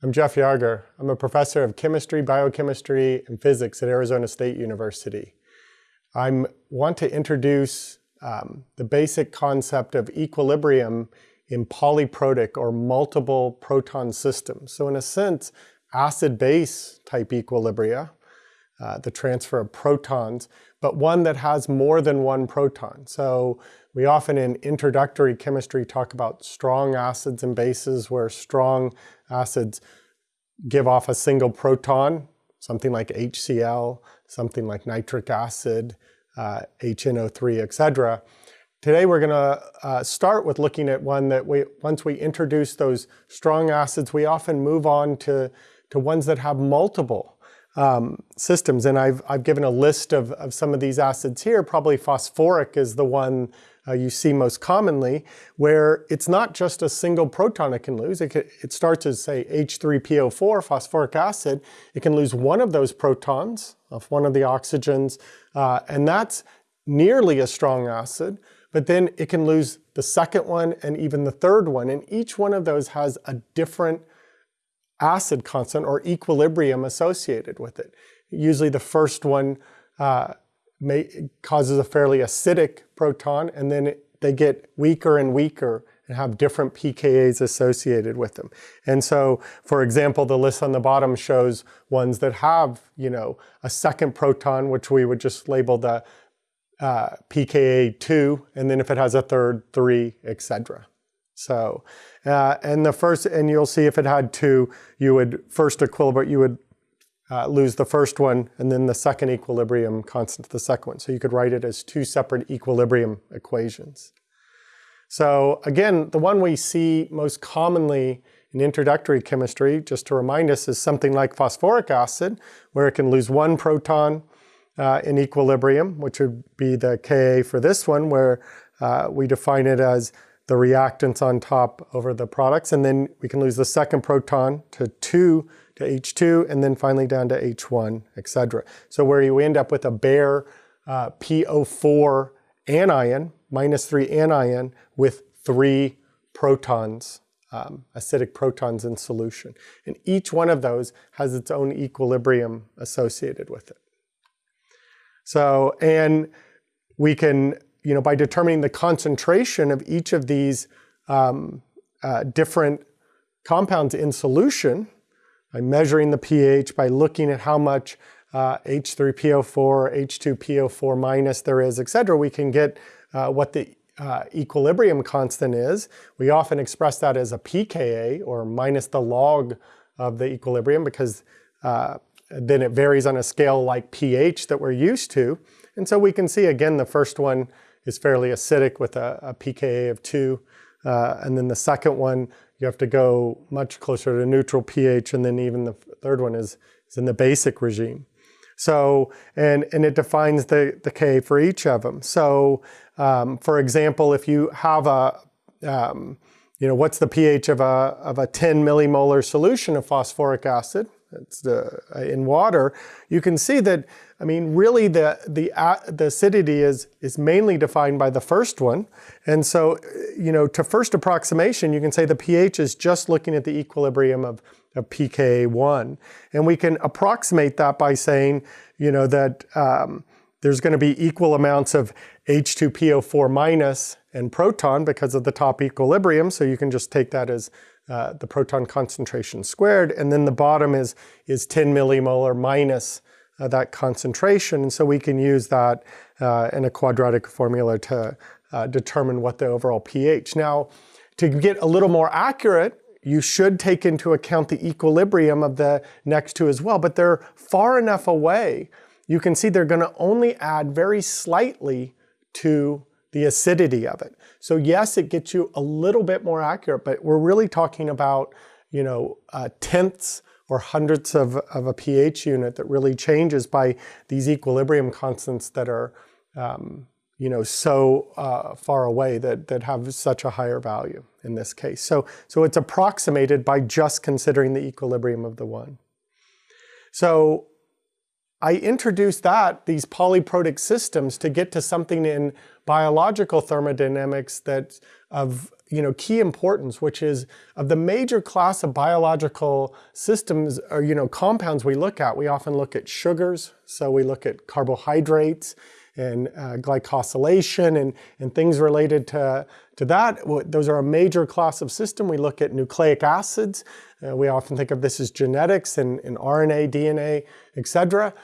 I'm Jeff Yarger. I'm a professor of chemistry, biochemistry, and physics at Arizona State University. I want to introduce um, the basic concept of equilibrium in polyprotic or multiple proton systems. So in a sense, acid-base type equilibria, uh, the transfer of protons, but one that has more than one proton. So we often in introductory chemistry talk about strong acids and bases where strong acids give off a single proton, something like HCl, something like nitric acid, uh, HNO3, etc. Today we're going to uh, start with looking at one that we, once we introduce those strong acids, we often move on to, to ones that have multiple um, systems. And I've, I've given a list of, of some of these acids here. Probably phosphoric is the one uh, you see most commonly, where it's not just a single proton it can lose. It, can, it starts as, say, H3PO4, phosphoric acid. It can lose one of those protons off one of the oxygens, uh, and that's nearly a strong acid. But then it can lose the second one and even the third one. And each one of those has a different acid constant or equilibrium associated with it. Usually the first one uh, may, causes a fairly acidic proton and then it, they get weaker and weaker and have different pKa's associated with them. And so, for example, the list on the bottom shows ones that have, you know, a second proton, which we would just label the uh, pKa 2, and then if it has a third, 3, etc. So, uh, and the first, and you'll see if it had two, you would first equilibrate, you would uh, lose the first one, and then the second equilibrium constant to the second one. So you could write it as two separate equilibrium equations. So again, the one we see most commonly in introductory chemistry, just to remind us, is something like phosphoric acid, where it can lose one proton uh, in equilibrium, which would be the Ka for this one, where uh, we define it as the reactants on top over the products. And then we can lose the second proton to 2 to H2, and then finally down to H1, etc. So where you end up with a bare uh, PO4 anion, minus 3 anion, with three protons, um, acidic protons in solution. And each one of those has its own equilibrium associated with it. So, and we can you know, by determining the concentration of each of these um, uh, different compounds in solution, by measuring the pH, by looking at how much uh, H3PO4, H2PO4 minus there is, et cetera, we can get uh, what the uh, equilibrium constant is. We often express that as a pKa, or minus the log of the equilibrium, because uh, then it varies on a scale like pH that we're used to. And so we can see, again, the first one is fairly acidic with a, a pKa of 2. Uh, and then the second one, you have to go much closer to neutral pH, and then even the third one is, is in the basic regime. So, and, and it defines the, the K for each of them. So, um, for example, if you have a, um, you know, what's the pH of a, of a 10 millimolar solution of phosphoric acid? It's the, uh, in water, you can see that I mean, really the, the, uh, the acidity is, is mainly defined by the first one. And so, you know, to first approximation, you can say the pH is just looking at the equilibrium of, of pKa1. And we can approximate that by saying, you know, that um, there's going to be equal amounts of H2PO4 minus and proton because of the top equilibrium. So you can just take that as uh, the proton concentration squared. And then the bottom is, is 10 millimolar minus uh, that concentration. And so we can use that uh, in a quadratic formula to uh, determine what the overall pH. Now, to get a little more accurate, you should take into account the equilibrium of the next two as well, but they're far enough away. You can see they're going to only add very slightly to the acidity of it. So yes, it gets you a little bit more accurate, but we're really talking about, you know, uh, tenths or hundredths of, of a pH unit that really changes by these equilibrium constants that are um, you know, so uh, far away that, that have such a higher value in this case. So, so it's approximated by just considering the equilibrium of the one. So I introduced that, these polyprotic systems, to get to something in biological thermodynamics that of you know, key importance, which is of the major class of biological systems or you know, compounds we look at, we often look at sugars, so we look at carbohydrates and uh, glycosylation and, and things related to, to that. Those are a major class of system. We look at nucleic acids. Uh, we often think of this as genetics and, and RNA, DNA, etc.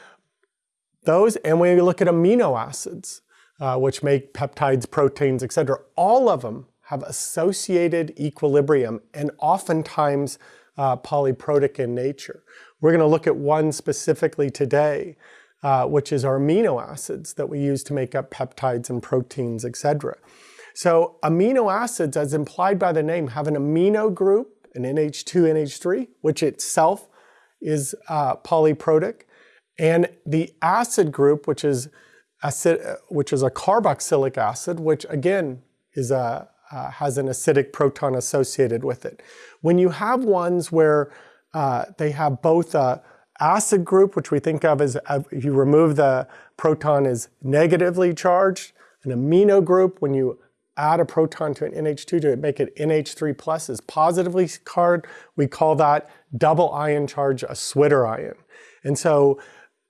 Those, and we look at amino acids, uh, which make peptides, proteins, etc. All of them have associated equilibrium and oftentimes uh, polyprotic in nature. We're going to look at one specifically today, uh, which is our amino acids that we use to make up peptides and proteins, etc. So amino acids, as implied by the name, have an amino group, an NH2, NH3, which itself is uh, polyprotic, and the acid group, which is acid, which is a carboxylic acid, which again is a uh, has an acidic proton associated with it. When you have ones where uh, they have both a acid group, which we think of as uh, if you remove the proton is negatively charged, an amino group, when you add a proton to an NH2 to make it NH3 plus is positively charged, we call that double ion charge a Zwitter ion. And so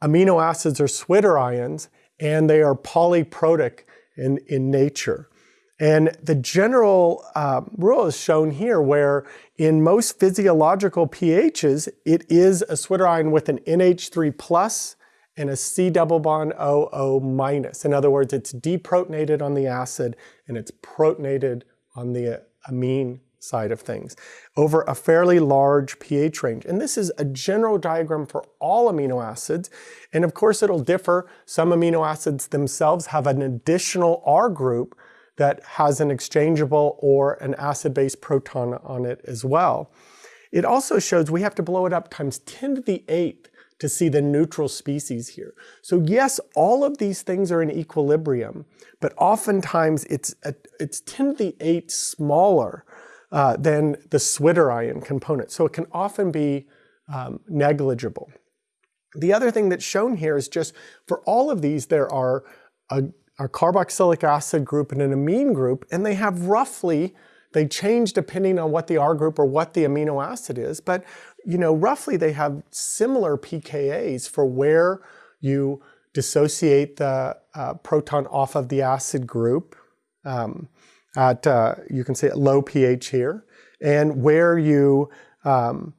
amino acids are Zwitter ions and they are polyprotic in, in nature. And the general uh, rule is shown here where in most physiological pHs, it is a Zwitter ion with an NH3 plus and a C double bond OO minus. In other words, it's deprotonated on the acid and it's protonated on the amine side of things over a fairly large pH range. And this is a general diagram for all amino acids. And of course, it'll differ. Some amino acids themselves have an additional R group that has an exchangeable or an acid-base proton on it as well. It also shows we have to blow it up times 10 to the 8th to see the neutral species here. So yes, all of these things are in equilibrium, but oftentimes it's, a, it's 10 to the 8 smaller uh, than the Zwitter ion component. So it can often be um, negligible. The other thing that's shown here is just for all of these, there are a a carboxylic acid group and an amine group, and they have roughly, they change depending on what the R group or what the amino acid is, but you know, roughly they have similar pKa's for where you dissociate the uh, proton off of the acid group um, at, uh, you can say at low pH here, and where you um,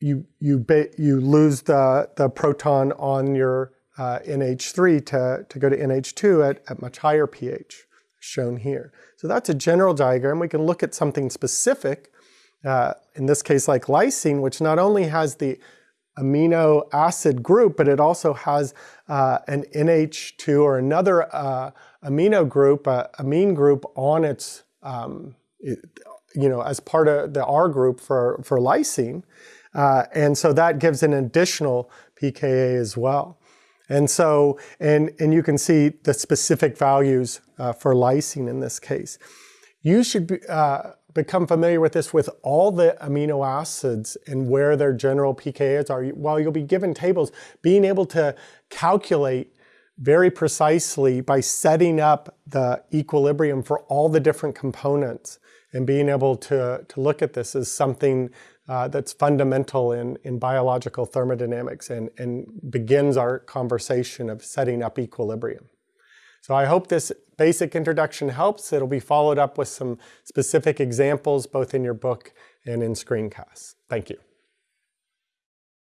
you you you lose the the proton on your uh, NH3 to, to go to NH2 at, at much higher pH, shown here. So that's a general diagram. We can look at something specific, uh, in this case like lysine, which not only has the amino acid group, but it also has uh, an NH2 or another uh, amino group, uh, amine group on its, um, you know, as part of the R group for, for lysine. Uh, and so that gives an additional pKa as well. And so, and, and you can see the specific values uh, for lysine in this case. You should be, uh, become familiar with this with all the amino acids and where their general pKa's are. While you'll be given tables, being able to calculate very precisely by setting up the equilibrium for all the different components and being able to, to look at this is something uh, that's fundamental in, in biological thermodynamics and, and begins our conversation of setting up equilibrium. So I hope this basic introduction helps. It'll be followed up with some specific examples both in your book and in screencasts. Thank you.